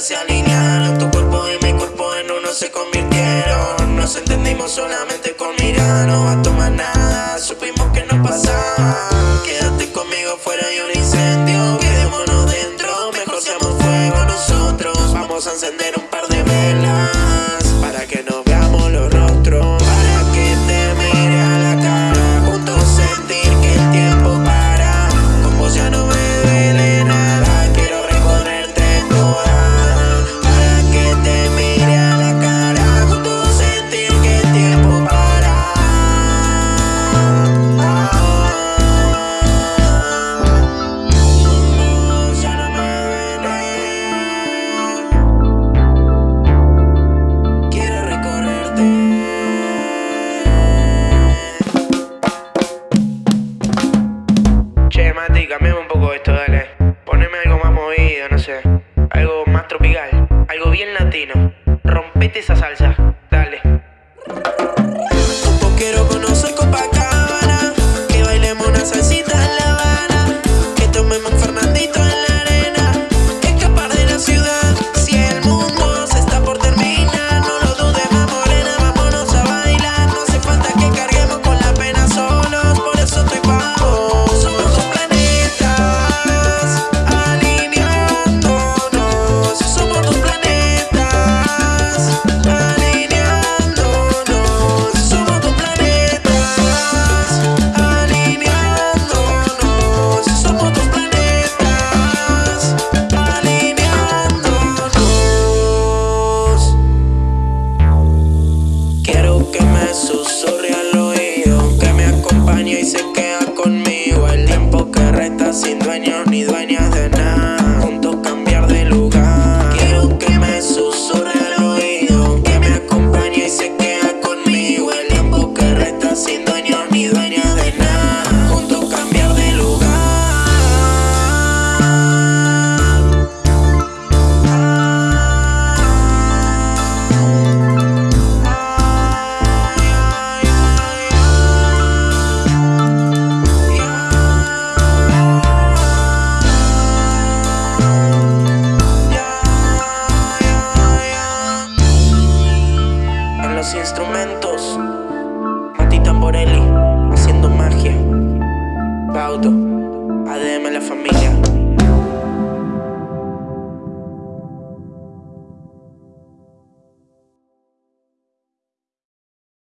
se alinearon Tu cuerpo y mi cuerpo en uno se convirtieron. Nos entendimos solamente con ti, cambiame un poco esto, dale. Poneme algo más movido, no sé. Algo más tropical, algo bien latino. Rompete esa salsa. Quiero que me susurre al oído, que me acompañe y se quede. los instrumentos. Mati Tamborelli, haciendo magia. Pauto.